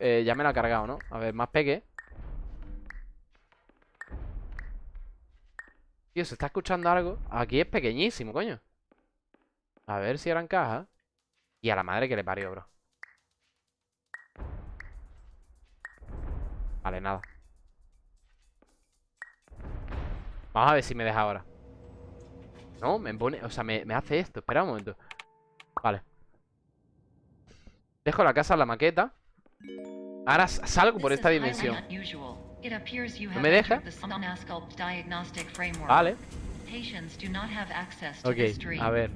eh, ya me la ha cargado, ¿no? A ver, más pegue. Tío, se está escuchando algo. Aquí es pequeñísimo, coño. A ver si ahora encaja. Y a la madre que le parió, bro. Vale, nada. Vamos a ver si me deja ahora. No, me pone... O sea, me, me hace esto. Espera un momento. Vale. Dejo la casa en la maqueta. Ahora salgo por esta dimensión. ¿No me deja? Vale. Ok, a ver.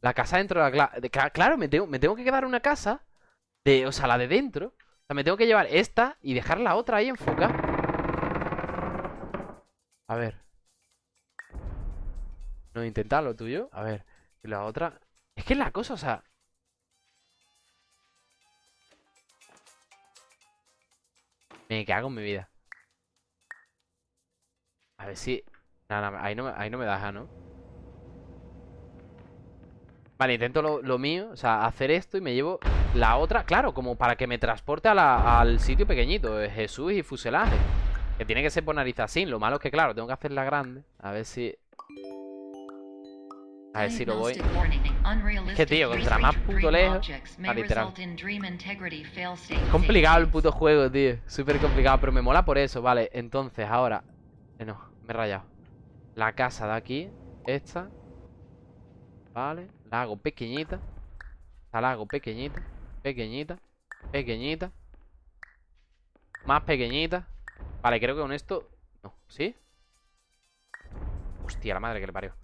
La casa dentro de la... de claro, me tengo, me tengo que quedar una casa. De, o sea, la de dentro. O sea, me tengo que llevar esta y dejar la otra ahí enfocada. A ver. No, intentar lo tuyo. A ver. Y la otra... Es que es la cosa, o sea... Me cago en mi vida. A ver si... Ahí no, ahí no me deja, ¿no? Vale, intento lo, lo mío, o sea, hacer esto y me llevo la otra, claro, como para que me transporte al sitio pequeñito, eh, Jesús y fuselaje. Que tiene que ser por nariz así, lo malo es que, claro, tengo que hacerla grande. A ver si... A ver si lo voy... Es que tío, contra más puto lejos Ah, literal. Complicado el puto juego, tío. Súper complicado, pero me mola por eso. Vale, entonces ahora... eh, no, me he rayado. La casa de aquí, esta. Vale, la hago pequeñita. Esta la hago pequeñita, pequeñita, pequeñita. Más pequeñita. Vale, creo que con esto... No, ¿sí? Hostia, la madre que le parió.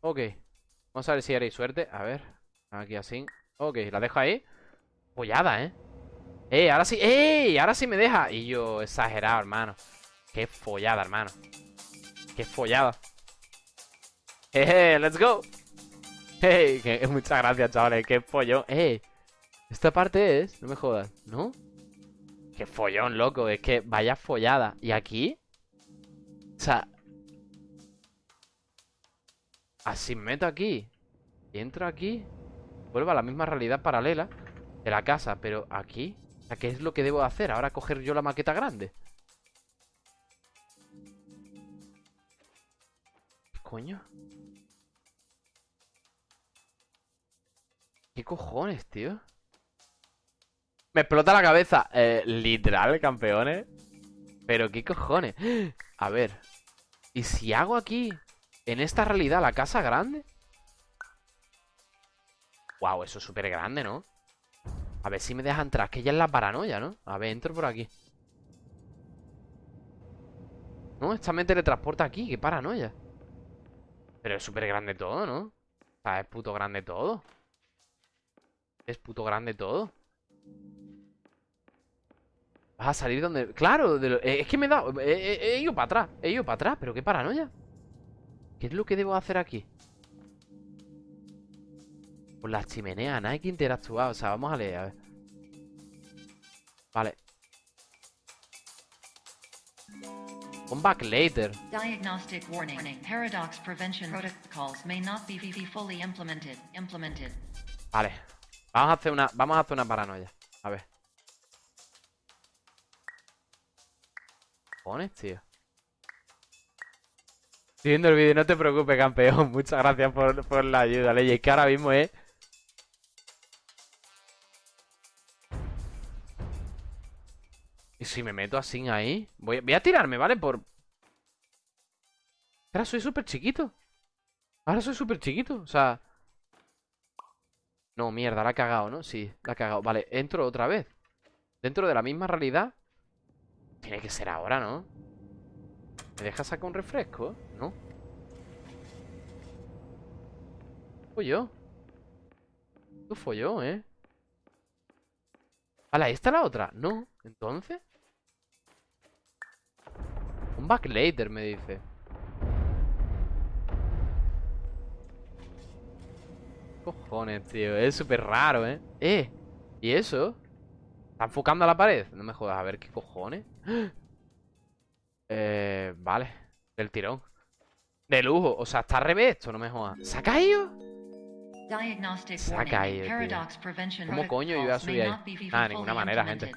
Ok. Vamos a ver si haréis suerte. A ver. Aquí así. Ok, la dejo ahí. Follada, ¿eh? ¡Eh! Ahora sí. ¡Eh! Ahora sí me deja. Y yo, exagerado, hermano. Qué follada, hermano. Qué follada. ¡Eh! ¡Let's go! ¡Hey! Muchas gracias, chavales. ¡Qué follón! ¡Eh! Esta parte es... No me jodas. ¿No? ¡Qué follón, loco! Es que vaya follada. ¿Y aquí? O sea... Así me meto aquí. Y entro aquí. Vuelvo a la misma realidad paralela de la casa, pero aquí. O sea, ¿qué es lo que debo hacer? Ahora coger yo la maqueta grande. ¿Qué coño? ¿Qué cojones, tío? Me explota la cabeza. Eh, literal, campeones. Pero qué cojones. A ver. ¿Y si hago aquí, en esta realidad, la casa grande? Wow, eso es súper grande, ¿no? A ver si me deja entrar, que ya es la paranoia, ¿no? A ver, entro por aquí No, esta me teletransporta aquí, qué paranoia Pero es súper grande todo, ¿no? O sea, es puto grande todo Es puto grande todo Vas a salir donde... Claro, de lo- eh, es que me he dado... He, ido para atrás, he ido para atrás, pero qué paranoia ¿Qué es lo que debo hacer aquí? Por la chimenea, nada hay que interactuar. O sea, vamos a leer, a ver. Vale. Come back later. Diagnostic warning. Paradox prevention protocols may not be fully implemented. Implemented. Vale. Vamos a hacer una. Vamos a hacer una paranoia. A ver. Pones, tío. Estoy viendo el vídeo, no te preocupes, campeón. Muchas gracias por, por la ayuda, Ley. Es que ahora mismo es. ¿Y si me meto así ahí? Voy, a- voy a tirarme, ¿vale? Por... Ahora soy súper chiquito. Ahora soy súper chiquito, o sea... No, mierda, la ha cagado, ¿no? Sí, la ha cagado. Vale, entro otra vez. Dentro de la misma realidad. Tiene que ser ahora, ¿no? ¿Me deja sacar un refresco? ¿No? Folló. Tú folló, ¿eh? Vale, ahí está la otra. No, entonces. Un back later, me dice. Cojones, tío. Es súper raro, ¿eh? ¡Eh! ¿Y eso? ¿Está enfocando a la pared? No me jodas, a ver qué cojones. Eh, vale. Del tirón. De lujo. O sea, está al revés esto, no me jodas. ¿Se ha caído? Se ha caído, tío. ¿Cómo coño iba a protocols subir ahí? Ah, de fully ninguna manera, gente.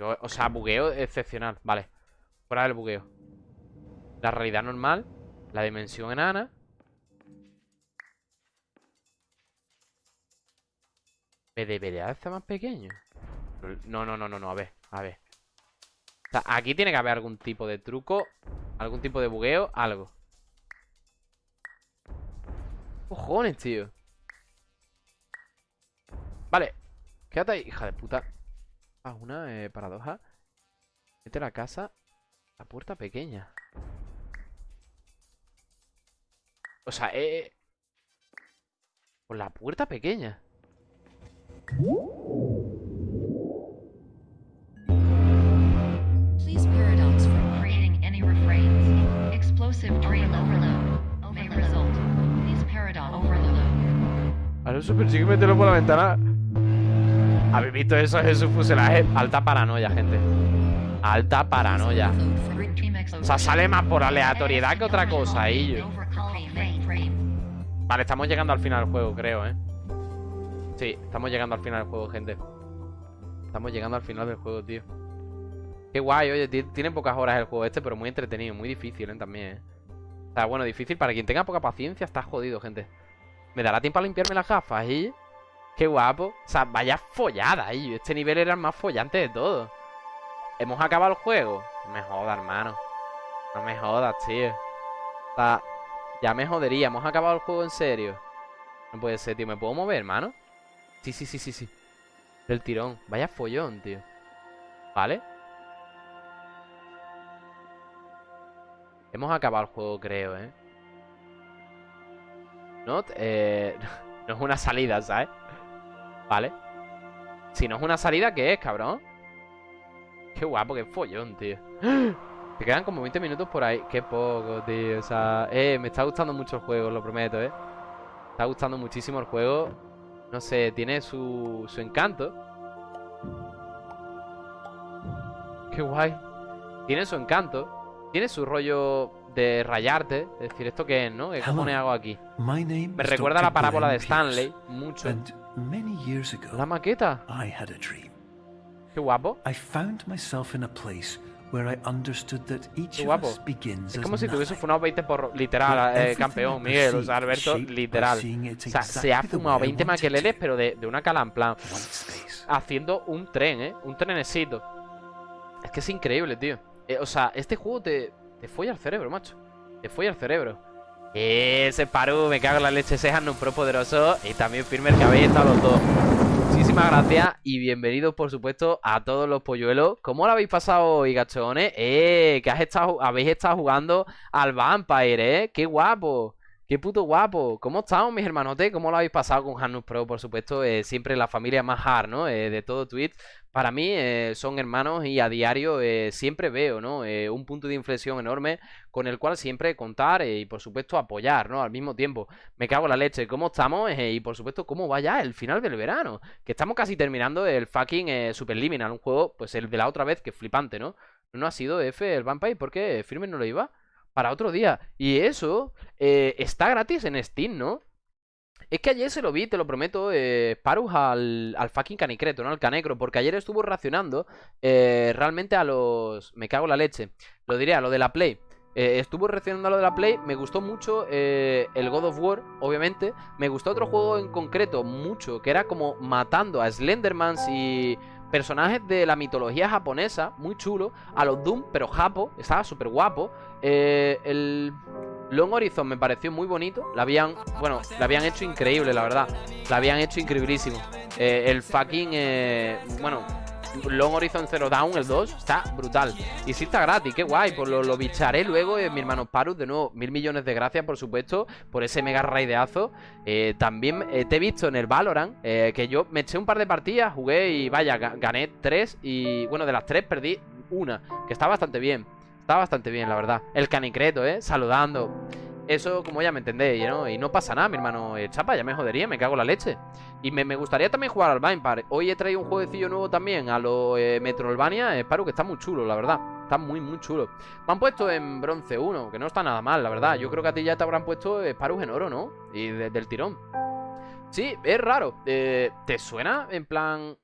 Yo- o sea, bugueo excepcional. Vale. Fuera del bugueo. La realidad normal. La dimensión enana. ¿Me debería hacer más pequeño? No, no, no, no, no. A ver, a ver. O sea, aquí tiene que haber algún tipo de truco. Algún tipo de bugueo. Algo. Cojones, tío. Vale. Quédate ahí, hija de puta. Ah, una eh, paradoja. Mete la casa. La puerta pequeña. O sea, eh. Con la puerta pequeña. Please paradox from creating any refrains. Explosive dream overload may result. Please paradox overload. Alonso persigue meterlo por la ventana. ¿Habéis visto eso? Jesús fuselaje. Alta paranoia, gente. Alta paranoia. O sea, sale más por aleatoriedad que otra cosa, yo. Vale, estamos llegando al final del juego, creo, ¿eh? Sí, estamos llegando al final del juego, gente. Estamos llegando al final del juego, tío. Qué guay, oye, ti- tiene pocas horas el juego este, pero muy entretenido, muy difícil, ¿eh? También, ¿eh? O sea, bueno, difícil para quien tenga poca paciencia, está jodido, gente. ¿Me dará tiempo a limpiarme las gafas, y Qué guapo. O sea, vaya follada, y Este nivel era el más follante de todo. ¿Hemos acabado el juego? No me jodas, hermano. No me jodas, tío. O sea, ya me jodería. ¿Hemos acabado el juego en serio? No puede ser, tío. ¿Me puedo mover, hermano? Sí, sí, sí, sí, sí. Del tirón. Vaya follón, tío. ¿Vale? Hemos acabado el juego, creo, ¿eh? No, eh, no es una salida, ¿sabes? Vale. Si no es una salida, ¿qué es, cabrón? Qué guapo, qué follón, tío. Te quedan como 20 minutos por ahí. Qué poco, tío. O sea, eh, me está gustando mucho el juego, lo prometo, eh. Me está gustando muchísimo el juego. No sé, tiene su, su encanto. Qué guay. Tiene su encanto. Tiene su rollo de rayarte. Es decir, ¿esto qué es, no? ¿Qué cojones hago aquí? Me recuerda a la parábola de Stanley. Mucho. And many years La ago, maqueta. I had a dream. Qué guapo. I found myself in a place where I understood that each of us begins Es como si tuviese fumado 20 por literal, eh, campeón, Miguel. O sea, Alberto, literal. O sea, se ha fumado way I 20 want it maqueleles, pero de, de una cala en plan. Haciendo un tren, ¿eh? Un trenecito. Es que es increíble, tío. Eh, o sea, este juego te, te folla el cerebro, macho. Te folla el cerebro. Ese Paru, me cago en la leche, ese es un Pro poderoso. Y también Firmer, que habéis estado los dos. Muchísimas gracias y bienvenidos, por supuesto, a todos los polluelos. ¿Cómo lo habéis pasado hoy, gachones? Eh, que has estado, habéis estado jugando al Vampire, ¿eh? ¡Qué guapo! ¡Qué puto guapo! ¿Cómo estamos, mis hermanotes? ¿Cómo lo habéis pasado con Hanus Pro, por supuesto? eh, siempre la familia más hard, ¿no? Eh, de todo Twitch. Para mí eh, son hermanos y a diario siempre veo, ¿no? Un punto de inflexión enorme con el cual siempre contar y, por supuesto, apoyar, ¿no? Al mismo tiempo. Me cago en la leche. ¿Cómo estamos? Y, por supuesto, ¿cómo va ya el final del verano? Que estamos casi terminando el fucking Superliminal. Un juego, pues el de la otra vez, que flipante, ¿no? No ha sido F el Vampire. ¿Por qué Firme no lo iba? Para otro día. Y eso eh, está gratis en Steam, ¿no? Es que ayer se lo vi, te lo prometo, eh, Parus al, al fucking canicreto, ¿no? Al canecro, porque ayer estuvo racionando eh, realmente a los... Me cago en la leche. Lo diré, a lo de la Play. Eh, estuvo reaccionando a lo de la Play, me gustó mucho eh, el God of War, obviamente. Me gustó otro juego en concreto mucho, que era como matando a Slendermans y personajes de la mitología japonesa, muy chulo. A los Doom, pero japo, estaba súper guapo. Eh, el Long Horizon me pareció muy bonito. La habían, bueno, la habían hecho increíble, la verdad. La habían hecho increíblísimo. Eh, el fucking, eh, bueno, Long Horizon Zero Dawn, el 2, está brutal. Y sí está gratis, qué guay. Pues lo, lo bicharé luego, eh, mi hermano Parus. De nuevo, mil millones de gracias, por supuesto, por ese mega raideazo. Eh, también eh, te he visto en el Valorant, eh, que yo me eché un par de partidas, jugué y vaya, ga- gané tres. Y bueno, de las tres perdí una, que está bastante bien. Está bastante bien, la verdad. El canicreto, ¿eh? Saludando. Eso, como ya me entendéis, ¿no? Y no pasa nada, mi hermano eh, Chapa, ya me jodería, me cago en la leche. Y me, me gustaría también jugar al Vampire. Hoy he traído un jueguecillo nuevo también a lo eh, Metroidvania. Espero que está muy chulo, la verdad. Está muy, muy chulo. Me han puesto en bronce 1, que no está nada mal, la verdad. Yo creo que a ti ya te habrán puesto Sparus en oro, ¿no? Y del tirón. Sí, es raro. Eh, ¿Te suena en plan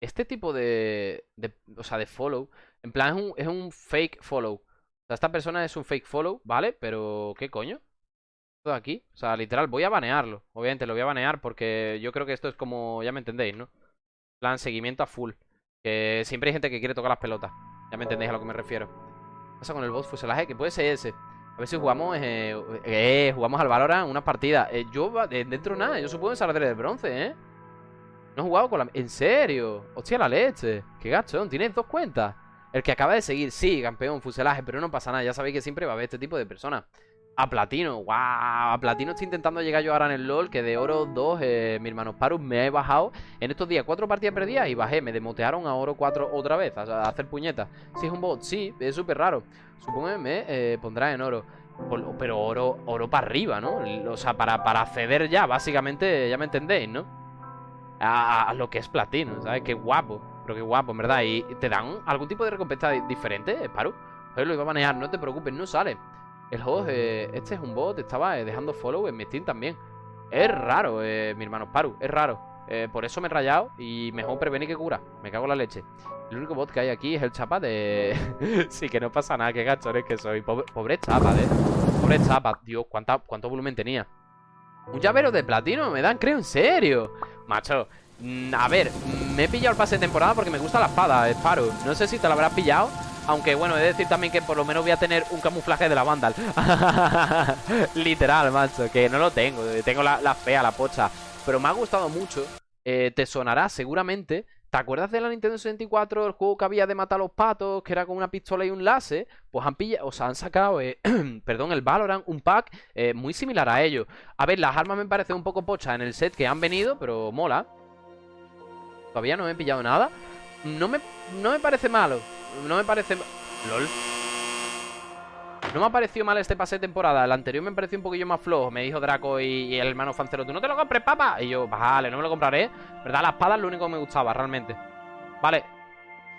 este tipo de, de, O sea, de follow. En plan, es un, es un fake follow. Sea, esta persona es un fake follow, ¿vale? Pero, ¿qué coño? Todo aquí. O sea, literal, voy a banearlo. Obviamente lo voy a banear porque yo creo que esto es como. Ya me entendéis, ¿no? Plan, seguimiento a full. Que siempre hay gente que quiere tocar las pelotas. Ya me entendéis a lo que me refiero. ¿Qué pasa con el boss fuselaje? Que puede ser ese. A ver si jugamos. Eh, eh jugamos al Valorant unas partidas. Eh, yo, dentro nada, yo supongo que de bronce, ¿eh? No he jugado con la... ¿En serio? Hostia, la leche. Qué gachón. Tienes dos cuentas. El que acaba de seguir, sí, campeón, fuselaje, pero no pasa nada. Ya sabéis que siempre va a haber este tipo de personas. A platino, wow, a platino estoy intentando llegar yo ahora en el LOL Que de oro 2, eh, mi hermano Parus me he bajado En estos días, cuatro partidas perdidas y bajé Me demotearon a oro 4 otra vez, a, hacer puñetas Si es un bot, sí, es súper raro Supongo eh, pondrá en oro Pero oro, oro para arriba, ¿no? O sea, para, para acceder ya, básicamente, ya me entendéis, ¿no? A, lo que es platino, ¿sabes? Qué guapo, pero qué guapo, en verdad ¿Y te dan algún tipo de recompensa diferente, Paru? Joder, lo iba a manejar, no te preocupes, no sale el host, eh, este es un bot, estaba eh, dejando follow en mi Steam también. Es raro, eh, mi hermano Paru, es raro. por eso me he rayado y mejor prevenir que cura. Me cago en la leche. El único bot que hay aquí es el chapa de... sí, que no pasa nada, qué gachones que soy. Pobre, chapa, ¿eh? Pobre chapa. Dios, ¿cuánta, ¿cuánto volumen tenía? Un llavero de platino, me dan, creo, en serio. Macho, a ver, me he pillado el pase de temporada porque me gusta la espada, Paru. No sé si te la habrás pillado. Aunque bueno, he de decir también que por lo menos voy a tener un camuflaje de la Vandal Literal, macho, que no lo tengo Tengo la, fea, la pocha Pero me ha gustado mucho eh, Te sonará seguramente ¿Te acuerdas de la Nintendo 64? El juego que había de matar a los patos Que era con una pistola y un láser Pues han pillado, o sea, han sacado, eh, perdón, el Valorant Un pack eh, muy similar a ello A ver, las armas me parecen un poco pochas en el set que han venido Pero mola Todavía no me he pillado nada. No me, no me parece malo. No me parece... LOL. No me ha parecido mal este pase de temporada. El anterior me pareció un poquillo más flojo. Me dijo Draco y, el hermano Fancero Tú no te lo compres, papá Y yo, vale, no me lo compraré ¿Verdad? La espada es lo único que me gustaba, realmente. Vale.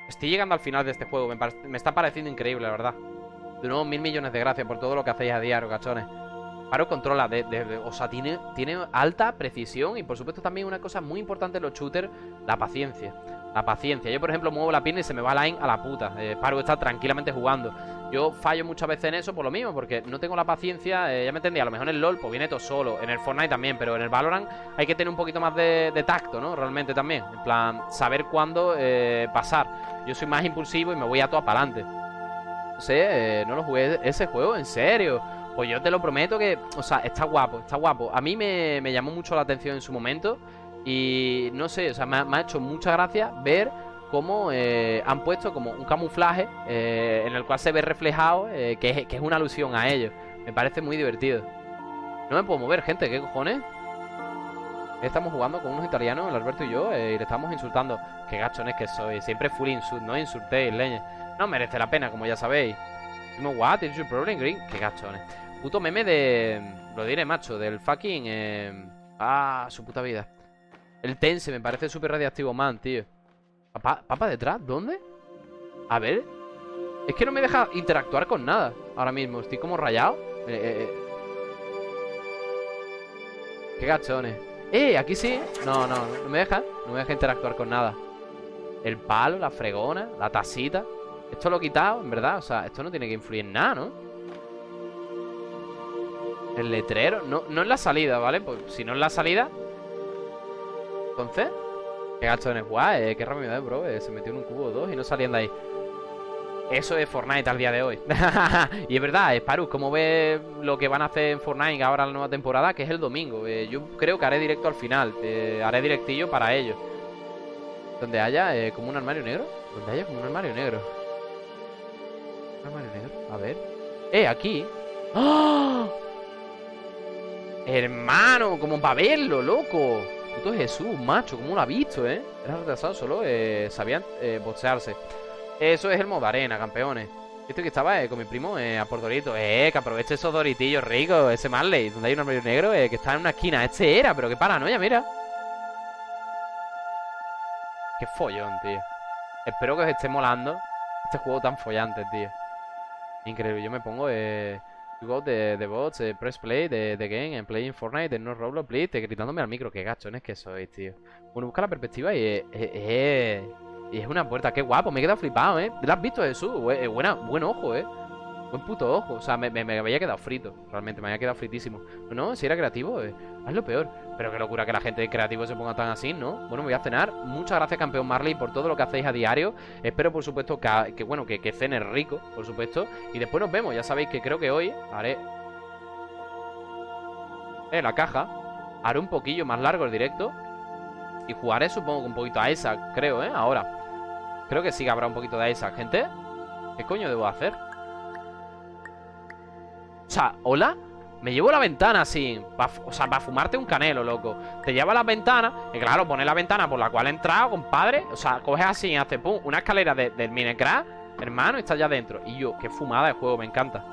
Estoy llegando al final de este juego. Me, está pareciendo increíble, la verdad. De nuevo, mil millones de gracias por todo lo que hacéis a diario, cachones Paro controla, de, o sea, tiene, alta precisión y por supuesto también una cosa muy importante en los shooters, la paciencia. La paciencia. Yo, por ejemplo, muevo la pierna y se me va la line a la puta. Eh, Paro está tranquilamente jugando. Yo fallo muchas veces en eso por lo mismo, porque no tengo la paciencia. Eh, ya me entendí, a lo mejor en el LOL pues viene todo solo. En el Fortnite también, pero en el Valorant hay que tener un poquito más de, tacto, ¿no? Realmente también. En plan, saber cuándo eh, pasar. Yo soy más impulsivo y me voy a todo para adelante. No sé, no lo jugué ese juego, en serio. Pues yo te lo prometo que, o sea, está guapo, está guapo. A mí me, me llamó mucho la atención en su momento. Y no sé, o sea, me ha, hecho mucha gracia ver cómo eh, han puesto como un camuflaje eh, en el cual se ve reflejado eh, que, es, una alusión a ellos. Me parece muy divertido. No me puedo mover, gente, ¿qué cojones? Estamos jugando con unos italianos, el Alberto y yo, y le estamos insultando. Qué gachones que soy, siempre full insult, no insultéis, leña. No merece la pena, como ya sabéis. what is your problem, Green? Qué gachones. Puto meme de... Lo diré, macho, del fucking... Ah, su puta vida. El Tense me parece súper radiactivo, man, tío. ¿Papa, ¿Papa detrás? ¿Dónde? A ver. Es que no me deja interactuar con nada ahora mismo. Estoy como rayado. Eh, eh. Qué gachones. ¡Eh! Aquí sí. No, no, no me deja. No me deja interactuar con nada. El palo, la fregona, la tacita. Esto lo he quitado, en verdad. O sea, esto no tiene que influir en nada, ¿no? El letrero. No, no es la salida, ¿vale? Pues si no es la salida, entonces, qué gachones guay, eh, qué rápido eh, bro. Eh, se metió en un cubo o dos y no salían de ahí. Eso es Fortnite al día de hoy. y es verdad, Sparus, ¿cómo ves lo que van a hacer en Fortnite ahora la nueva temporada? Que es el domingo. Eh, yo creo que haré directo al final. haré directillo para ellos. Donde haya como un armario negro. Donde haya como un armario negro. Un armario negro. A ver. ¡Eh, aquí! ¡Ah! Hermano, como para verlo, loco. Puto Jesús, macho, ¿cómo lo ha visto, eh? Era retrasado, solo eh, sabían eh, boxearse. Eso es el modo arena, campeones. Esto que estaba eh, con mi primo eh, a por Dorito. Eh, que aproveche esos doritillos ricos, ese Marley, donde hay un hombre negro eh, que está en una esquina. Este era, pero qué paranoia, mira. Qué follón, tío. Espero que os esté molando. Este juego tan follante, tío. Increíble. Yo me pongo eh, you got the, the bots, eh, press play, the, the game, and playing Fortnite, the no Roblox, please, te gritándome al micro. Qué gachones que sois, tío. Bueno, busca la perspectiva y es, es- una puerta. Qué guapo, me he quedado flipado, ¿eh? ¿Lo has visto, Jesús? Eh, buena, buen ojo, ¿eh? Buen puto ojo. O sea, me, me, me había quedado frito. Realmente, me había quedado fritísimo. No, si era creativo, eh, lo peor. Pero qué locura que la gente de creativo se ponga tan así, ¿no? Bueno, me voy a cenar. Muchas gracias, campeón Marley, por todo lo que hacéis a diario. Espero, por supuesto, que, que, bueno, que, que rico, por supuesto. Y después nos vemos. Ya sabéis que creo que hoy haré. Eh, la caja. Haré un poquillo más largo el directo. Y jugaré, supongo, un poquito a Isaac, creo, ¿eh? Ahora. Creo que sí que habrá un poquito de Isaac, gente. ¿Qué coño debo hacer? O sea, ¿hola? Me llevo la ventana así O sea, para fumarte un canelo, loco Te lleva la ventana Y claro, pone la ventana por la cual he entrado, compadre O sea, coges así y hace pum Una escalera de- del Minecraft Hermano, y está ya dentro Y yo, qué fumada de juego, me encanta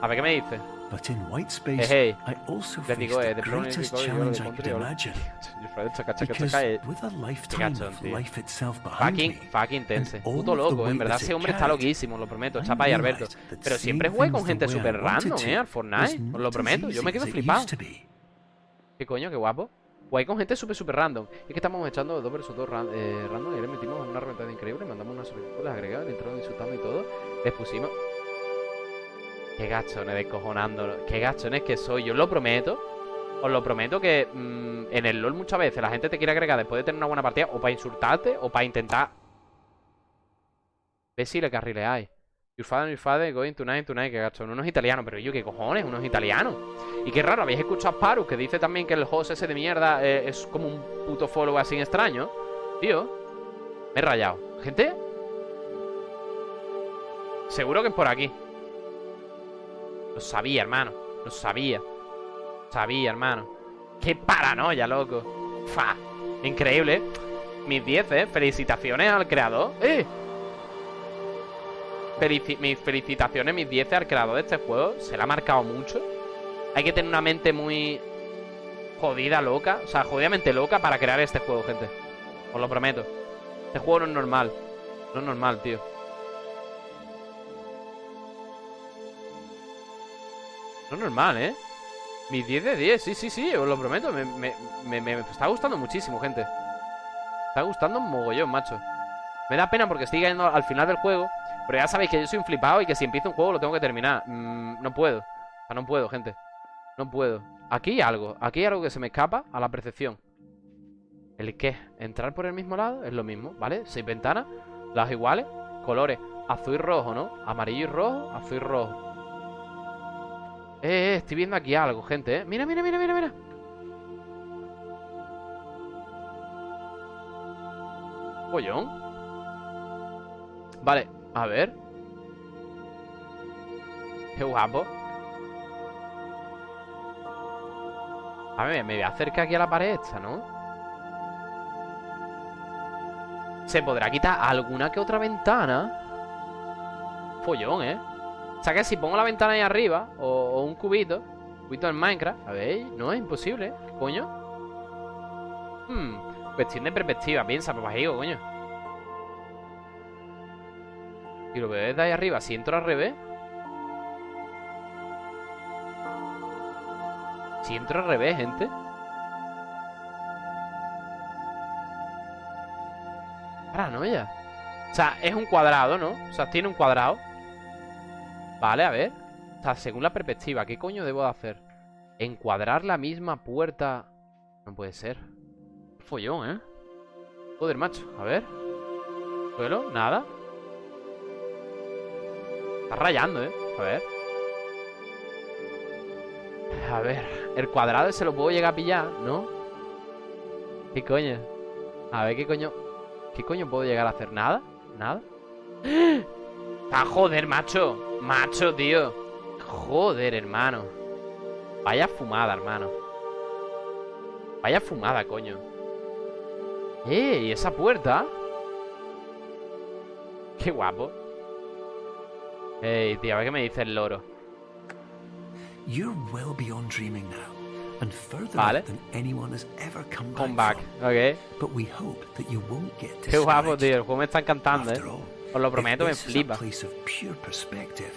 A ver, ¿qué me dice? But in white Hey, space, hey I also faced eh, the de pronto greatest challenge I could imagine. Because eh. with a lifetime of life itself behind Fucking, me, fucking tense all Puto the loco, en weight verdad ese hombre está loquísimo, lo prometo Chapa y Alberto Pero siempre jugué con gente the wanted random, eh, al Fortnite Os lo prometo, yo me quedo flipado. ¿Qué coño? Qué guapo. Guay con gente súper, súper random. Es que estamos echando dos versus dos ran- eh, random y le metimos una reventada increíble. Mandamos una solicitud, las agregamos, le entraron insultando y todo. Les pusimos. Qué gachones descojonando. Qué gachones que soy. Yo os lo prometo. Os lo prometo que mm, en el LOL muchas veces la gente te quiere agregar después de tener una buena partida o para insultarte o para intentar. Ve si le carrileáis. Your father, your father, going tonight, tonight, que gachón. Unos italianos, pero yo, ¿qué cojones? Unos italianos. Y qué raro, habéis escuchado a Sparus que dice también que el host ese de mierda eh, es como un puto follow así extraño. Tío, me he rayado. ¿Gente? Seguro que es por aquí. Lo sabía, hermano. Lo sabía. Sabía, hermano. Qué paranoia, loco. Fa. Increíble. ¿eh? Mis 10, ¿eh? Felicitaciones al creador. ¡Eh! Mis felicitaciones, mis 10 al creador de este juego. Se le ha marcado mucho. Hay que tener una mente muy jodida, loca. O sea, jodidamente loca para crear este juego, gente. Os lo prometo. Este juego no es normal. No es normal, tío. No normal, ¿eh? Mis 10 de 10, sí, sí, sí, os lo prometo. Me, me, me, está gustando muchísimo, gente. Me está gustando un mogollón, macho. Me da pena porque estoy yendo al final del juego. Pero ya sabéis que yo soy un flipado y que si empiezo un juego lo tengo que terminar. Mm, no puedo. O sea, no puedo, gente. No puedo. Aquí hay algo. Aquí hay algo que se me escapa a la percepción. ¿El qué? ¿Entrar por el mismo lado? Es lo mismo, ¿vale? Seis ventanas. Las iguales. Colores. Azul y rojo, ¿no? Amarillo y rojo. Azul y rojo. Eh, eh, estoy viendo aquí algo, gente, ¿eh? Mira, mira, mira, mira, mira. Pollón. Vale, a ver. Qué guapo. A ver, me voy a acercar aquí a la pared esta, ¿no? ¿Se podrá quitar alguna que otra ventana? Follón, ¿eh? O sea que si pongo la ventana ahí arriba O, un cubito Cubito en Minecraft ¿Sabéis? No, es imposible ¿eh? ¿Qué coño? Hmm Cuestión de perspectiva Piensa, papajigo, coño Y lo veo desde ahí arriba Si entro al revés Si entro al revés, gente Paranoia O sea, es un cuadrado, ¿no? O sea, tiene un cuadrado Vale, a ver O sea, según la perspectiva, ¿qué coño debo de hacer? Encuadrar la misma puerta No puede ser Follón, ¿eh? Joder, macho, a ver Suelo, nada Está rayando, ¿eh? A ver A ver El cuadrado se lo puedo llegar a pillar, ¿no? ¿Qué coño? A ver, ¿qué coño? ¿Qué coño puedo llegar a hacer? ¿Nada? ¿Nada? ¡Ah, joder, macho! Macho, tío Joder, hermano Vaya fumada, hermano Vaya fumada, coño ¡Eh! ¿Y esa puerta? ¡Qué guapo! Ey, tío, a ver qué me dice el loro You're well beyond dreaming now, and further Vale. out than anyone has ever come Come back, ok But we hope that you won't get Qué guapo, tío, el juego me está encantando, eh Os lo prometo, me flipa. place of pure perspective,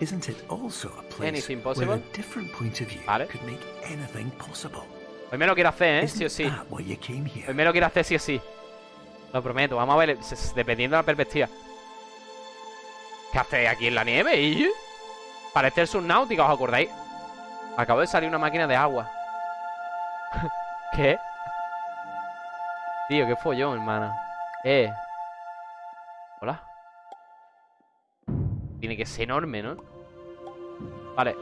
isn't it also a place Anything where possible? a different point of view Vale. could make anything possible? Hoy me lo quiero hacer, ¿eh? Sí o sí. Hoy me lo quiero hacer sí o sí. Lo prometo. Vamos a ver, dependiendo de la perspectiva. ¿Qué hace aquí en la nieve? ¿Y? Parece el subnáutica, ¿os acordáis? Acabo de salir una máquina de agua. ¿Qué? Tío, qué follón, hermano. Eh. Hola. Tiene que ser enorme, ¿no? Vale.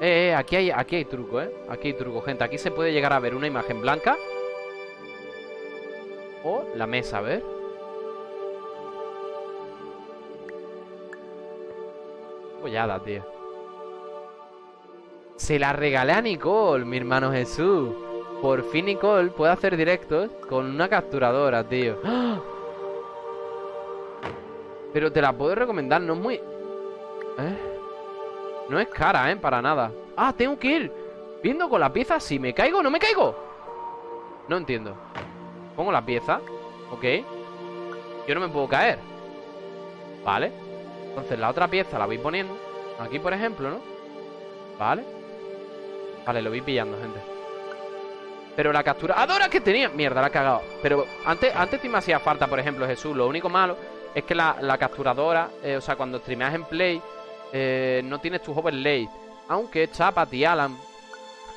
Eh, eh, aquí hay, aquí hay truco, ¿eh? Aquí hay truco, gente. Aquí se puede llegar a ver una imagen blanca. O la mesa, a ver. Follada, tío. Se la regalé a Nicole, mi hermano Jesús. Por fin Nicole puede hacer directos con una capturadora, tío. ¡Ah! Pero te la puedo recomendar, no es muy... ¿Eh? No es cara, ¿eh? Para nada. Ah, tengo que ir viendo con la pieza si me caigo no me caigo. No entiendo. Pongo la pieza. Ok. Yo no me puedo caer. Vale. Entonces la otra pieza la voy poniendo. Aquí, por ejemplo, ¿no? Vale. Vale, lo voy pillando, gente. Pero la capturadora que tenía... Mierda, la he cagado. Pero antes, antes sí me hacía falta, por ejemplo, Jesús. Lo único malo es que la, la capturadora... eh, o sea, cuando streameas en Play... eh, no tienes tus overlays. Aunque Chapat y Alan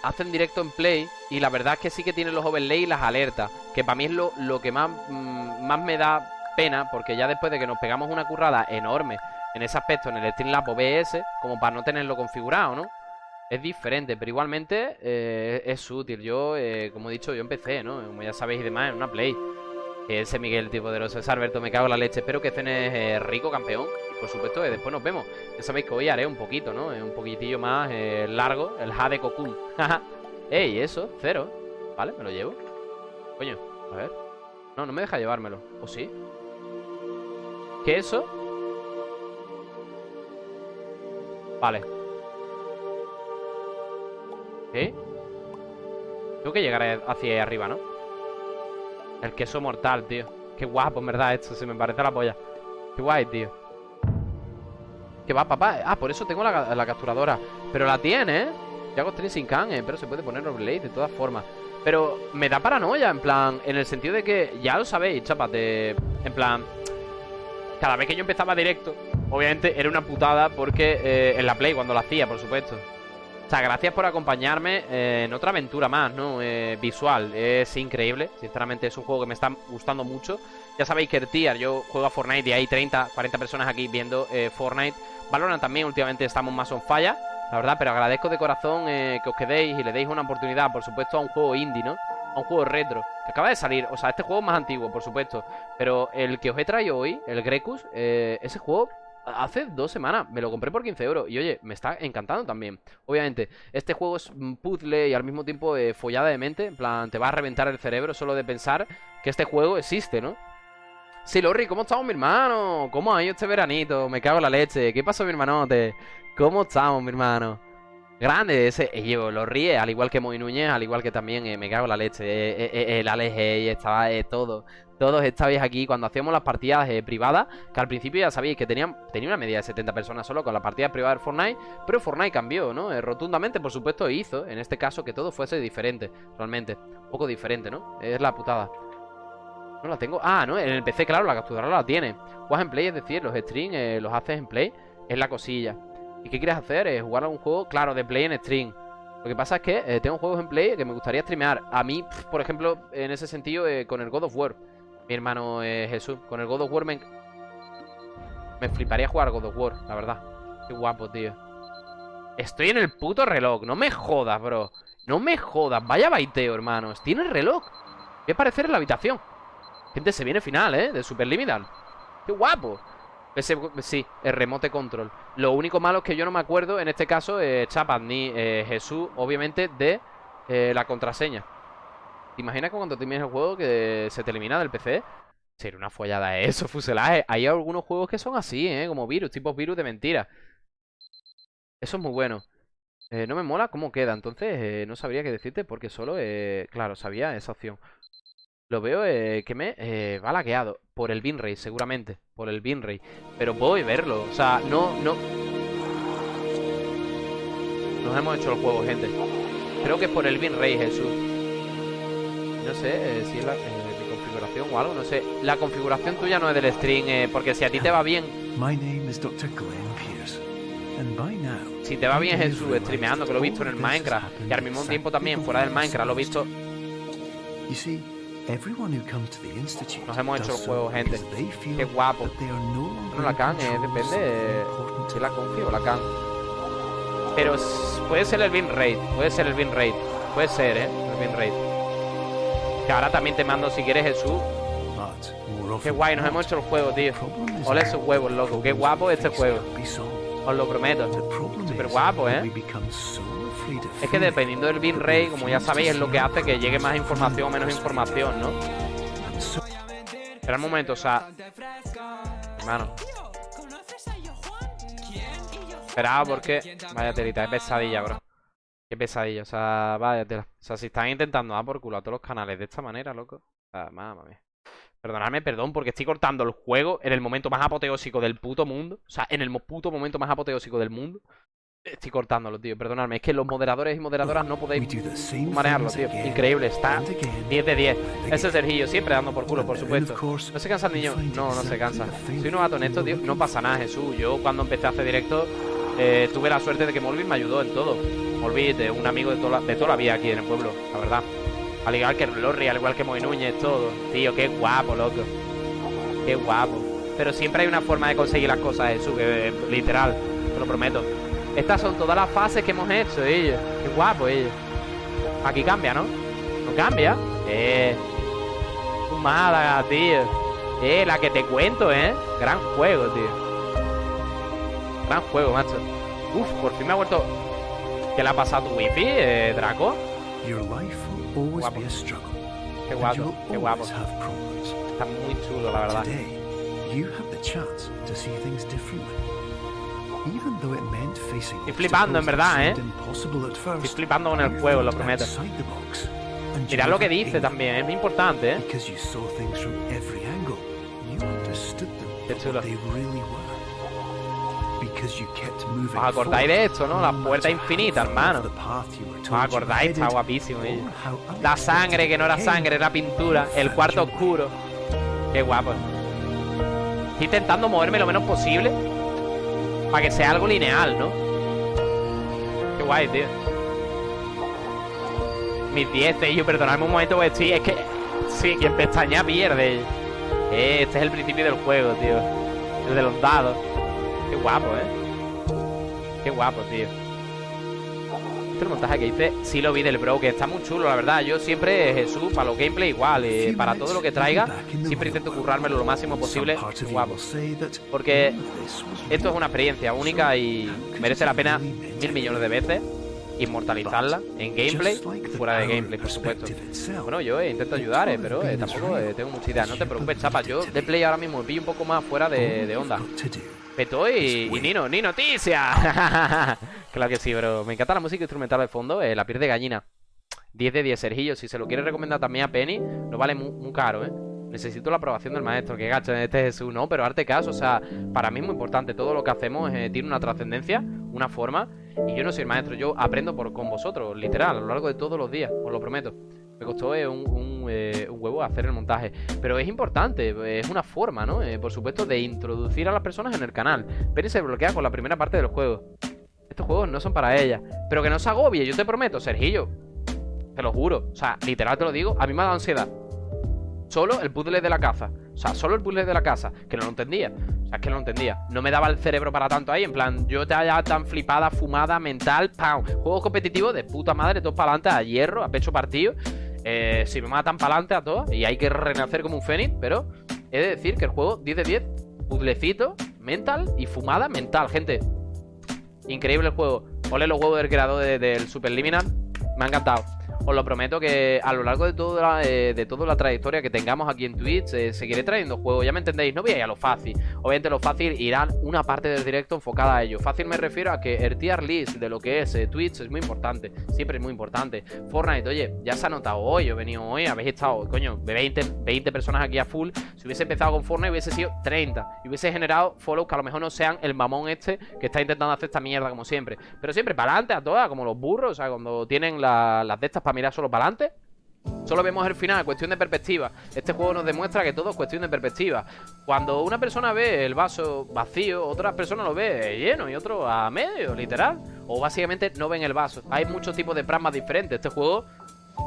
hacen directo en Play y la verdad es que sí que tienen los overlays y las alertas. Que para mí es lo, lo que más, mm, más me da pena, porque ya después de que nos pegamos una currada enorme en ese aspecto, en el Streamlab OBS, como para no tenerlo configurado, ¿no? Es diferente, pero igualmente eh, es útil. Yo, como he dicho, yo empecé, ¿no? Como ya sabéis y demás, en una Play. Ese Miguel, tipo de los Alberto, me cago en la leche. Espero que cenes eh, rico, campeón. Y por supuesto, eh, después nos vemos. Ya sabéis que hoy haré un poquito, ¿no? Eh, un poquitillo más eh, largo, el Jade Cocoon. Ey, eso, cero. Vale, me lo llevo. Coño, a ver. No, no me deja llevármelo. ¿O sí? ¿Qué eso? Vale. ¿Qué? Tengo que llegar hacia ahí arriba, ¿no? El queso mortal, tío. Qué guapo, en verdad, esto. Se me parece la polla. Qué guay, tío. ¿Qué va, papá? Ah, por eso tengo la, la capturadora. Pero la tiene, ¿eh? Yago Stream sin can, eh, pero se puede poner overlay de todas formas. Pero me da paranoia, en plan, en el sentido de que, ya lo sabéis, chapate, en plan, cada vez que yo empezaba directo, obviamente era una putada porque eh, en la Play, cuando la hacía, por supuesto. O sea, gracias por acompañarme en otra aventura más, ¿no? Eh, visual, es increíble, sinceramente es un juego que me está gustando mucho. Ya sabéis que el tier, yo juego a Fortnite y hay 30, 40 personas aquí viendo eh, Fortnite. Valorant también, últimamente estamos más on falla, la verdad, pero agradezco de corazón eh, que os quedéis y le deis una oportunidad, por supuesto, a un juego indie, ¿no? A un juego retro, que acaba de salir. O sea, este juego es más antiguo, por supuesto. Pero el que os he traído hoy, el Grecus, eh, ese juego hace dos semanas me lo compré por 15 euros. Y oye, me está encantando también. Obviamente, este juego es puzzle y al mismo tiempo eh, follada de mente. En plan, te va a reventar el cerebro solo de pensar que este juego existe, ¿no? Sí, Lorri, ¿cómo estamos, mi hermano? ¿Cómo ha ido este veranito? Me cago en la leche. ¿Qué pasó, mi hermanote? ¿Cómo estamos, mi hermano? Grande ese, eh, yo lo ríe, al igual que Moy Núñez, al igual que también eh, me cago en la leche, eh, eh, eh, el Alex Hey, estaba eh, todo, todos estabais aquí cuando hacíamos las partidas eh, privadas, que al principio ya sabéis que tenían, tenía una media de 70 personas solo con las partidas privadas de Fortnite, pero Fortnite cambió, ¿no? Eh, rotundamente, por supuesto, hizo, en este caso, que todo fuese diferente, realmente, un poco diferente, ¿no? Es la putada. No la tengo. Ah, no, en el PC, claro, la capturadora la tiene. Juegas en Play, es decir, los streams eh, los haces en Play, es la cosilla. ¿Y qué quieres hacer? Es jugar a un juego, claro, de Play en stream. Lo que pasa es que eh, tengo juegos en Play que me gustaría streamear. A mí, por ejemplo, en ese sentido, eh, con el God of War. Mi hermano eh, Jesús, con el God of War me... Me fliparía jugar God of War, la verdad. Qué guapo, tío. Estoy en el puto reloj, no me jodas, bro. No me jodas, vaya baiteo, hermanos. Tiene el reloj. Voy a aparecer en la habitación. Gente, se viene final, ¿eh? De Super Limital. ¡Qué guapo! Sí, el remote control. Lo único malo es que yo no me acuerdo, en este caso, eh, Chapas ni eh, Jesús, obviamente, de eh, la contraseña. ¿Te imaginas que cuando termines el juego que se te elimina del PC? Sería una follada eso, fuselaje. Hay algunos juegos que son así, ¿eh? Como virus, tipos virus de mentira. Eso es muy bueno. Eh, no me mola cómo queda, entonces no sabría qué decirte porque solo, claro, sabía esa opción. Lo veo eh, que me eh, va lagueado. Por el Binray, seguramente. Por el Binray. Pero puedo verlo. O sea, no, no. Nos hemos hecho el juego, gente. Creo que es por el Binray, Jesús. No sé eh, si es la, eh, mi configuración o algo, no sé. La configuración tuya no es del stream, eh, porque si a ti te va bien, My name is Dr. Glenn Pierce. Si te va bien Jesús streameando, que lo he visto en el Minecraft, y al mismo tiempo también fuera del Minecraft lo he visto, You see, everyone who comes to the institute Nos hemos hecho el juego, gente. Qué guapo. no la can, eh, depende important si la confío o la can. Pero puede ser el bin rate, puede ser el bin rate, puede ser, eh, el bin rate. Que ahora también te mando si quieres Jesús. Qué guay, nos hemos hecho el juego, tío. that esos huevos, loco. Qué guapo este juego. Os lo prometo. Súper guapo, eh. Es que dependiendo del bin that we rate, como ya sabéis, es lo que hace que llegue más información o menos información, ¿no? Espera un momento, o sea... Hermano. Espera, porque... Vaya telita, es pesadilla, bro. Qué pesadilla, o sea, vaya tela. O sea, si están intentando dar por culo a todos los canales de esta manera, loco. O sea, mamá mía. Perdonadme, perdón, porque estoy cortando el juego en el momento más apoteósico del puto mundo. O sea, en el puto momento más apoteósico del mundo. Estoy cortándolo, tío. Perdonadme. Es que los moderadores y moderadoras no podéis manejarlo, tío. Increíble, está and again 10 de 10. and Ese. Sergillo, siempre dando por culo, por supuesto. ¿No se cansa el niño? No, no se cansa. Soy novato en esto, tío. No pasa nada, Jesús. Yo cuando empecé a hacer directo, eh, tuve la suerte de que Molvin me ayudó en todo. Molvin, de un amigo de toda, la, de toda la vida aquí en el pueblo, la verdad. Al igual que Lorri, al igual que Moy Núñez, todo. Tío, qué guapo, loco. Qué guapo. Pero siempre hay una forma de conseguir las cosas, Jesús, que eh, literal, te lo prometo. Estas son todas las fases que hemos hecho, ellos. Qué guapo, ellos. Aquí cambia, ¿no? No cambia. Eh. Fumada, tío. Eh, la que te cuento, ¿eh? Gran juego, tío. Gran juego, macho. Uf, por fin me ha vuelto. ¿Qué le ha pasado a tu wifi, eh, Draco? Guapo. Qué guapo, qué guapo. Está muy chulo, la verdad. Estoy flipando, en verdad, ¿eh? Estoy flipando con el juego, lo prometo. Mirad lo que dice también, es muy importante, ¿eh? Qué chulo. ¿Os acordáis de esto, no? La puerta infinita, hermano. ¿Os acordáis? Está guapísimo, how La sangre, que no era sangre, era pintura. El cuarto oscuro. Qué guapo. Estoy intentando moverme lo menos posible. Para que sea algo lineal, ¿no? Qué guay, tío. Mis 10, yo perdonadme un momento, porque estoy. Es que. Sí, quien pestaña pierde. Eh, este es el principio del juego, tío. El de los dados. Qué guapo, eh. Qué guapo, tío. Este montaje que hice, sí lo vi del bro, que está muy chulo, la verdad. Yo siempre, Jesús, para los gameplay igual, eh, para todo lo que traiga, siempre intento currármelo lo máximo posible. Guapo. Porque Esto es una experiencia única y merece la pena mil millones de veces inmortalizarla en gameplay fuera de gameplay, por supuesto. Bueno, yo eh, intento ayudar, eh, pero eh, tampoco eh, tengo mucha idea. No te preocupes, chapa. Yo de play ahora mismo pillo un poco más fuera de, de onda. Peto y, y Nino, ¡Ni noticia! claro que sí, bro. Me encanta la música instrumental de fondo, eh, la piel de gallina. 10 de 10, Sergillo. Si se lo quiere recomendar también a Penny, no vale muy, caro, ¿eh? Necesito la aprobación del maestro. Que gacho, este Jesús, ¿no? Pero arte caso, o sea, para mí es muy importante. Todo lo que hacemos eh, tiene una trascendencia, una forma. Y yo no soy el maestro, yo aprendo por, con vosotros, literal, a lo largo de todos los días, os lo prometo. Me costó eh, un, eh, un huevo hacer el montaje. Pero es importante, es una forma, ¿no? Por supuesto, de introducir a las personas en el canal. Penny se bloquea con la primera parte del juego. Estos juegos no son para ella. Pero que no se agobie, yo te prometo, Sergillo. Te lo juro. O sea, literal te lo digo. A mí me ha dado ansiedad. Solo el puzzle de la caza. O sea, solo el puzzle de la casa. Que no lo entendía. O sea, es que no lo entendía. No me daba el cerebro para tanto ahí. En plan, yo te haya tan flipada, fumada, mental. ¡Pam! Juegos competitivos de puta madre, todos para adelante, a hierro, a pecho partido. Eh, si me matan para adelante a todos. Y hay que renacer como un fénix. Pero he de decir que el juego 10 de 10. Puzzlecito, mental y fumada mental, gente. Increíble el juego. Ole los huevos del creador de- del Superliminal. Me ha encantado. Os lo prometo que a lo largo de toda la, eh, de toda la trayectoria que tengamos aquí en Twitch, eh, seguiré trayendo juegos, ya me entendéis, no voy a ir a lo fácil. Obviamente lo fácil irán una parte del directo enfocada a ello. Fácil me refiero a que el tier list de lo que es eh, Twitch es muy importante, siempre es muy importante. Fortnite, oye, ya se ha notado hoy, he venido hoy, habéis estado, coño, 20, 20 personas aquí a full. Si hubiese empezado con Fortnite hubiese sido 30 y hubiese generado follows que a lo mejor no sean el mamón este que está intentando hacer esta mierda como siempre. Pero siempre para adelante a todas, como los burros, o sea, cuando tienen la- las de estas para mirar solo para adelante. Solo vemos el final, cuestión de perspectiva. Este juego nos demuestra que todo es cuestión de perspectiva. Cuando una persona ve el vaso vacío, otras personas lo ve lleno y otro a medio, literal. O básicamente no ven el vaso. Hay muchos tipos de prismas diferentes. Este juego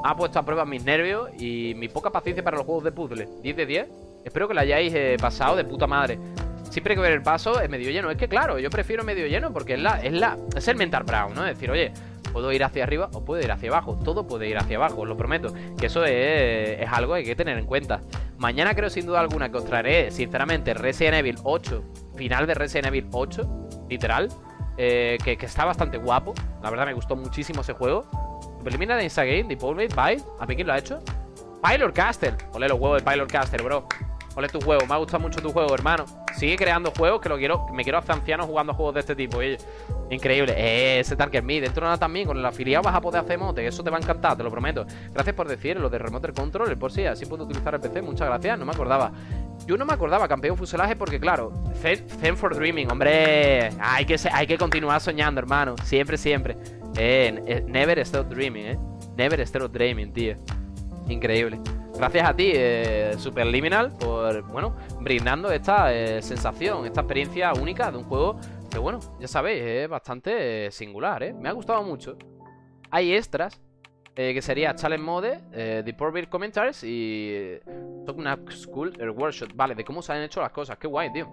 ha puesto a prueba mis nervios y mi poca paciencia para los juegos de puzzle. 10 de 10. Espero que lo hayáis eh, pasado de puta madre. Siempre hay que ver el vaso es medio lleno. Es que claro, yo prefiero medio lleno porque es la, es la, es el mental brown, ¿no? Es decir, oye, puedo ir hacia arriba o puedo ir hacia abajo. Todo puede ir hacia abajo, os lo prometo. Que eso es, algo que hay que tener en cuenta. Mañana creo sin duda alguna que os traeré, sinceramente, Resident Evil 8. Final de Resident Evil 8, literal. eh, que, está bastante guapo. La verdad me gustó muchísimo ese juego. Preliminar Insta Game, Devolved by. ¿A mí quién lo ha hecho? Pilot Caster. Ole los huevos de Pilot Caster, bro. Ole tu juego. Me ha gustado mucho tu juego, hermano. Sigue creando juegos que lo quiero. Me quiero hacer anciano jugando juegos de este tipo. Increíble. Eh, ese Target Me. Dentro de nada también. Con el afiliado vas a poder hacer mote. Eso te va a encantar, te lo prometo. Gracias por decir lo de Remote Control. Por si así puedo utilizar el PC. Muchas gracias. No me acordaba. Yo no me acordaba, campeón fuselaje, porque claro, Zen, for Dreaming, hombre. Hay que, hay que continuar soñando, hermano. Siempre, siempre. Eh, eh, never stop dreaming, eh. Never stop dreaming, tío. Increíble. Gracias a ti, eh, Superliminal, por, bueno, brindando esta eh, sensación, esta experiencia única de un juego que, bueno, ya sabéis, es bastante eh, singular, ¿eh? Me ha gustado mucho. Hay extras, eh, que sería Challenge Mode, eh, The Commentaries y eh, Talk Up School el Workshop. Vale, de cómo se han hecho las cosas. Qué guay, tío.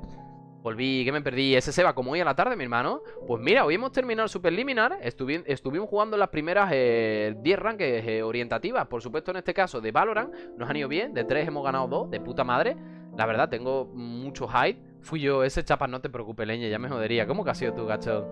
Volví, que me perdí. Ese se va como hoy a la tarde, mi hermano. Pues mira, hoy hemos terminado el Superliminar. Estuvi- estuvimos jugando las primeras eh, 10 rankings eh, orientativas. Por supuesto, en este caso de Valorant. Nos han ido bien. De 3 hemos ganado 2. De puta madre. La verdad, tengo mucho hype. Fui yo, ese chapas, no te preocupes, leña. Ya me jodería. ¿Cómo que has sido tú, gacho?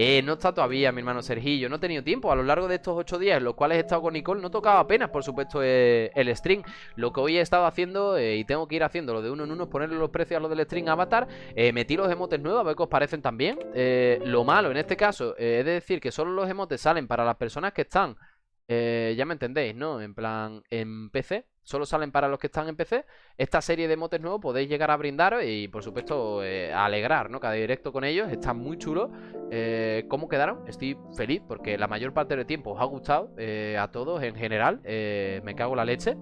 Eh, no está todavía mi hermano Sergillo. No he tenido tiempo. A lo largo de estos 8 días en los cuales he estado con Nicole, no tocaba apenas, por supuesto, eh, el stream. Lo que hoy he estado haciendo, eh, y tengo que ir haciendo lo de uno en uno, ponerle los precios a lo del stream Avatar. Eh, metí los emotes nuevos, a ver qué os parecen también. Lo malo en este caso es de decir que solo los emotes salen para las personas que están. ya me entendéis, ¿no? En plan, en PC. Solo salen para los que están en PC. Esta serie de emotes nuevos podéis llegar a brindaros y, por supuesto, eh, alegrar, ¿no? Cada directo con ellos. Está muy chulo. Eh, ¿Cómo quedaron? Estoy feliz porque la mayor parte del tiempo os ha gustado eh, a todos en general. Me cago en la leche.